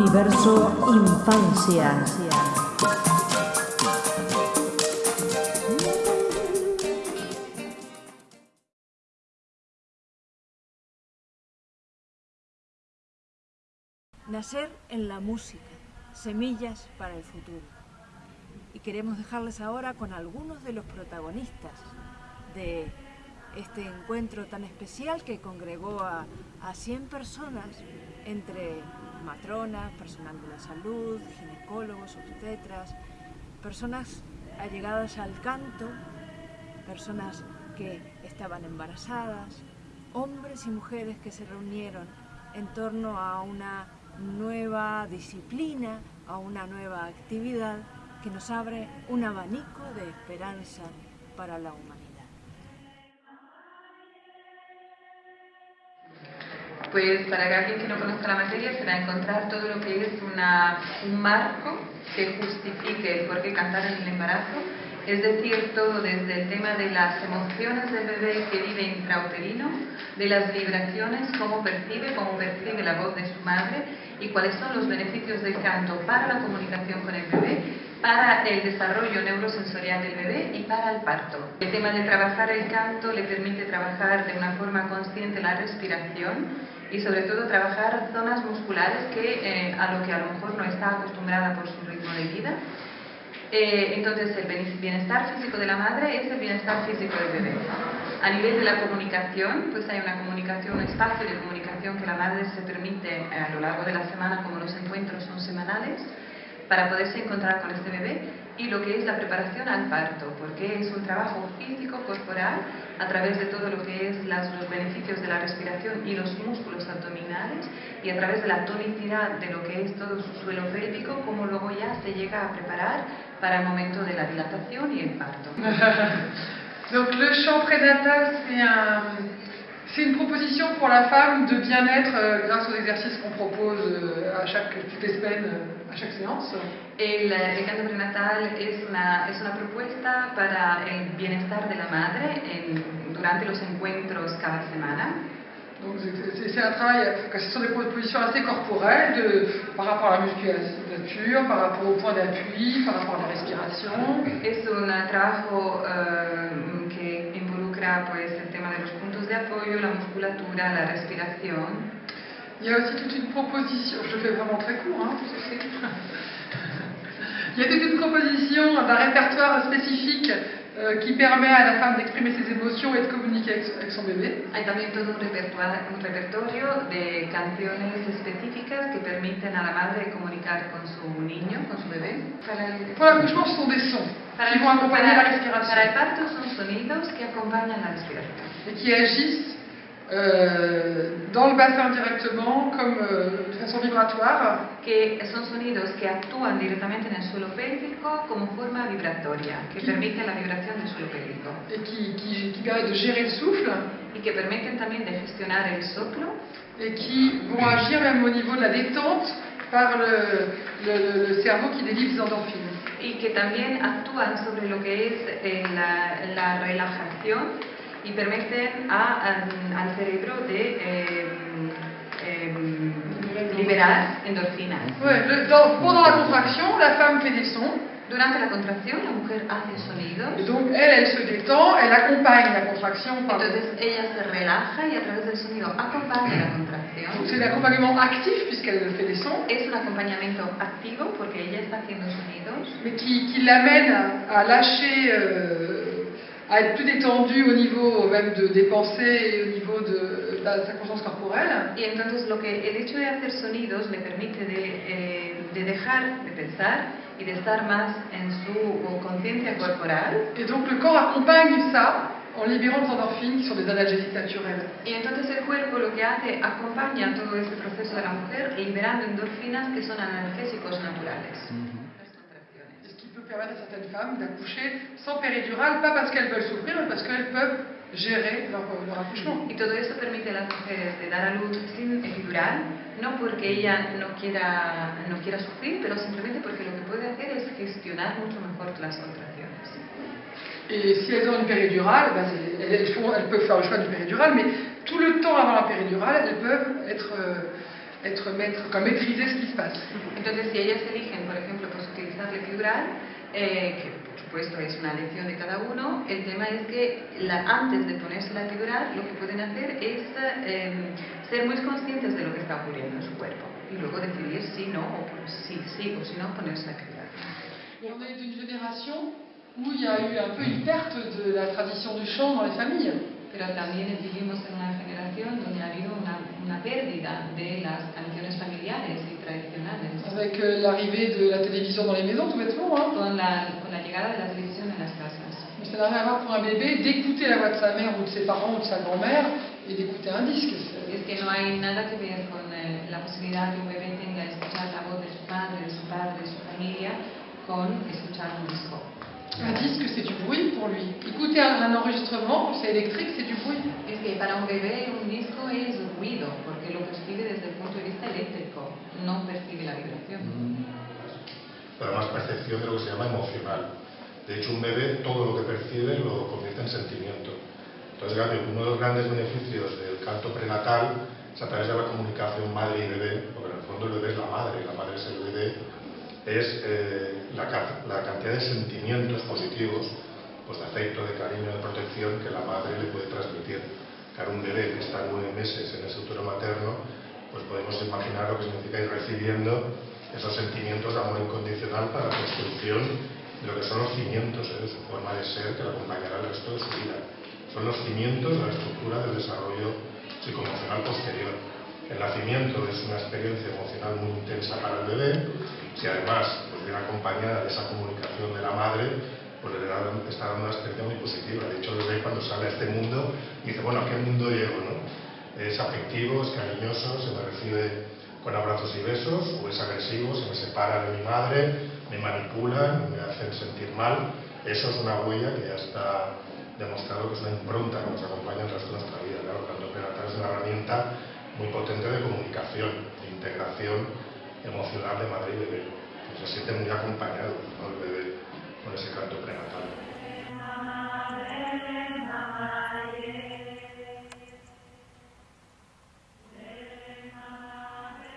Universo Infancia. Nacer en la música, semillas para el futuro. Y queremos dejarles ahora con algunos de los protagonistas de este encuentro tan especial que congregó a, a 100 personas entre matronas, personal de la salud, ginecólogos, obstetras, personas allegadas al canto, personas que estaban embarazadas, hombres y mujeres que se reunieron en torno a una nueva disciplina, a una nueva actividad que nos abre un abanico de esperanza para la humanidad. Pues para alguien que no conozca la materia se va a encontrar todo lo que es un marco que justifique el por qué cantar en el embarazo, es decir, todo desde el tema de las emociones del bebé que vive intrauterino, de las vibraciones, cómo percibe, cómo percibe la voz de su madre y cuáles son los beneficios del canto para la comunicación con el bebé, para el desarrollo neurosensorial del bebé y para el parto. El tema de trabajar el canto le permite trabajar de una forma consciente la respiración y sobre todo trabajar zonas musculares que, eh, a lo que a lo mejor no está acostumbrada por su ritmo de vida. Eh, entonces el bienestar físico de la madre es el bienestar físico del bebé. A nivel de la comunicación, pues hay una comunicación, un espacio de comunicación que la madre se permite eh, a lo largo de la semana, como los encuentros son semanales, para poderse encontrar con este bebé y lo que es la preparación al parto, porque es un trabajo físico, corporal, a través de todo lo que es los beneficios de la respiración y los músculos abdominales y a través de la tonicidad de lo que es todo su suelo pélvico, como luego ya se llega a preparar para el momento de la dilatación y el parto. Donc le chant prénatal, c'est un, C'est une proposition pour la femme de bien-être euh, grâce aux exercices qu'on propose euh, à chaque, toutes les semaines, euh, à chaque séance. El, el canto prenatal es una, es una propuesta para el bienestar de la madre en, durante los encuentros cada semana. Donc c'est un travail, ce sont des propositions assez corporelles de, par rapport à la musculature, par rapport au point d'appui, par rapport à la respiration. Es un trabajo uh, que involucra pues, de la musculatura, la respiración. Il y a aussi toute une proposition, je fais vraiment très court, hein, Il y a toute une proposition d'un répertoire spécifique euh, qui permet à la femme d'exprimer ses émotions et de communiquer avec, avec son bébé. Hay también todo un repertorio, un repertorio de canciones específicas que permiten a la madre comunicar con su niño, con su bebé. El, Pour l'accouchement, ce sont des sons para qui vont accompagner para, la respiration. Para el parto son sonidos que acompañan la respiración. Et qui agissent euh, dans le bassin directement, comme euh, de façon vibratoire. Que son sonidos que actúan directamente en el suelo pélvico como forma vibratoria, qui, permiten la vibración del suelo pélvico. Et qui, qui, qui permettent de gérer le souffle. Y que permiten también de gestionar el soplo. Et qui vont agir même au niveau de la détente par le, le, le cerveau qui délivre des endorphines. Y que también actúan sobre lo que es eh, la, la relajación y permiten a, a, al cerebro de eh, eh, liberar endorfinas. Ouais, le, dans, pendant la contraction, la femme fait des sons. Durante la contracción, la mujer hace sonidos. Donc, elle, elle se détend, elle accompagne la contraction. Par... Entonces, ella se relaja y a través del sonido acompaña la contracción. C'est l'accompagnement actif puisqu'elle fait des sons. Es un acompañamiento activo porque ella está haciendo sonidos. Mais qui, qui l'amène à, à lâcher. Euh, à être plus détendu au niveau même de, des pensées et au niveau de, de sa conscience corporelle. Y entonces lo que el hecho de hacer sonidos le permite de, eh, de dejar de pensar y de estar más en su conciencia corporal. Et donc le corps accompagne ça en libérant des endorphines qui sont des analgésiques naturels. Y entonces el cuerpo lo que hace acompaña todo este proceso de la mujer liberando endorfinas que son analgésicos naturales. Mm -hmm permettre à certaines femmes d'accoucher sans péridurale, pas parce qu'elles veulent souffrir, mais parce qu'elles peuvent gérer leur, leur, accouchement. Y todo esto permite a las mujeres de dar a luz sin epidural, no porque ella no quiera, no quiera sufrir, pero simplemente porque lo que puede hacer es gestionar mucho mejor las contracciones. Et si elles ont une péridurale, ben elles, elles, font, elles, peuvent faire le choix du péridurale, mais tout le temps avant la péridurale, elles peuvent être euh, être maître, comme maîtriser ce qui se passe. Entonces, si ellas eligen, por ejemplo, pues utilizar la epidural, eh, que por supuesto es una elección de cada uno, el tema es que la, antes de ponerse la epidural, lo que pueden hacer es eh, ser muy conscientes de lo que está ocurriendo en su cuerpo y luego decidir si no, o si sí o si no ponerse la epidural. On est d'une génération où il y a eu un peu une perte de la tradition du chant dans les familles. Pero también vivimos en una generación donde ha habido una, una pérdida de las canciones familiares y tradicionales. Avec euh, l'arrivée de la télévision dans les maisons, tout bêtement. Hein. Con la, con la llegada de la televisión en las casas. Mais ça n'a rien à voir pour un bébé d'écouter la voix de sa mère ou de ses parents ou de sa grand-mère et d'écouter un disque. Es que no hay nada que ver con eh, la posibilidad que un bebé tenga de escuchar la voz de su madre, de su padre, de su familia, con escuchar un disco. Un disque, c'est du bruit pour lui. Écouter un, un enregistrement, c'est électrique, c'est du bruit. Es que para un bebé un disco es ruido, porque lo percibe desde el punto de vista eléctrico, no percibe la vibración. Pero más percepción de lo que se llama emocional. De hecho, un bebé todo lo que percibe lo convierte en sentimiento. Entonces, uno de los grandes beneficios del canto prenatal es a través de la comunicación madre y bebé, porque en el fondo el bebé es la madre, la madre es el bebé, es eh, la, ca- la cantidad de sentimientos positivos, pues de afecto, de cariño, de protección que la madre le puede transmitir. Claro, un bebé que está nueve meses en ese útero materno, pues podemos imaginar lo que significa ir recibiendo esos sentimientos de amor incondicional para la construcción de lo que son los cimientos de su forma de ser que la acompañará el resto de su vida. Son los cimientos de la estructura del desarrollo psicoemocional posterior. El nacimiento es una experiencia emocional muy intensa para el bebé, si además pues, viene acompañada de esa comunicación de la madre, pues le da- está dando una experiencia muy positiva. De hecho, el bebé cuando sale a este mundo dice, bueno, ¿a qué mundo llego? No? Es afectivo, es cariñoso, se me recibe con abrazos y besos, o es agresivo, se me separa de mi madre, me manipulan, me hacen sentir mal. Eso es una huella que ya está demostrado que es una impronta que nos acompaña el resto de nuestra vida. Claro, el canto prenatal es una herramienta muy potente de comunicación, de integración emocional de madre y bebé. Se siente muy acompañado ¿no? el bebé con ese canto prenatal.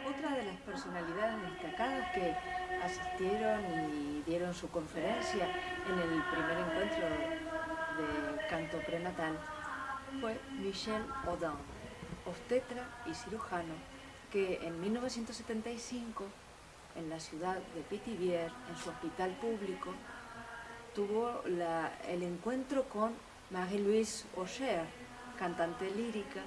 Otra de las personalidades destacadas que asistieron y dieron su conferencia en el primer encuentro de canto prenatal fue Michel Audin, obstetra y cirujano, que en 1975, en la ciudad de Pithiviers, en su hospital público, tuvo el encuentro con Marie-Louise Auger, cantante lírica,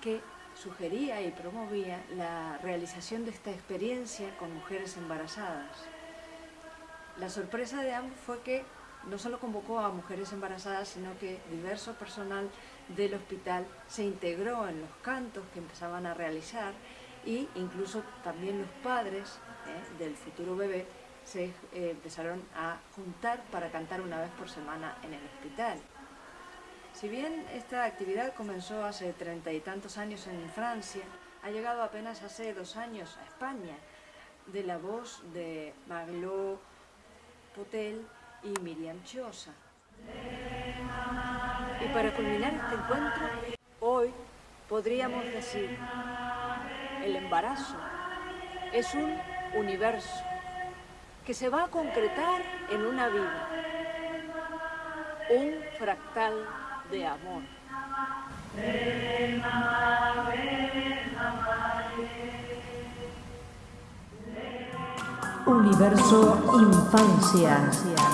que sugería y promovía la realización de esta experiencia con mujeres embarazadas. La sorpresa de ambos fue que no solo convocó a mujeres embarazadas, sino que diverso personal del hospital se integró en los cantos que empezaban a realizar y incluso también los padres eh, del futuro bebé se eh, empezaron a juntar para cantar una vez por semana en el hospital. Si bien esta actividad comenzó hace treinta y tantos años en Francia, ha llegado apenas hace dos años a España, de la voz de Marlot Potel y Miriam Chiosa. Y para culminar este encuentro, hoy podríamos decir, el embarazo es un universo que se va a concretar en una vida, un fractal de amor. Universo Infancia.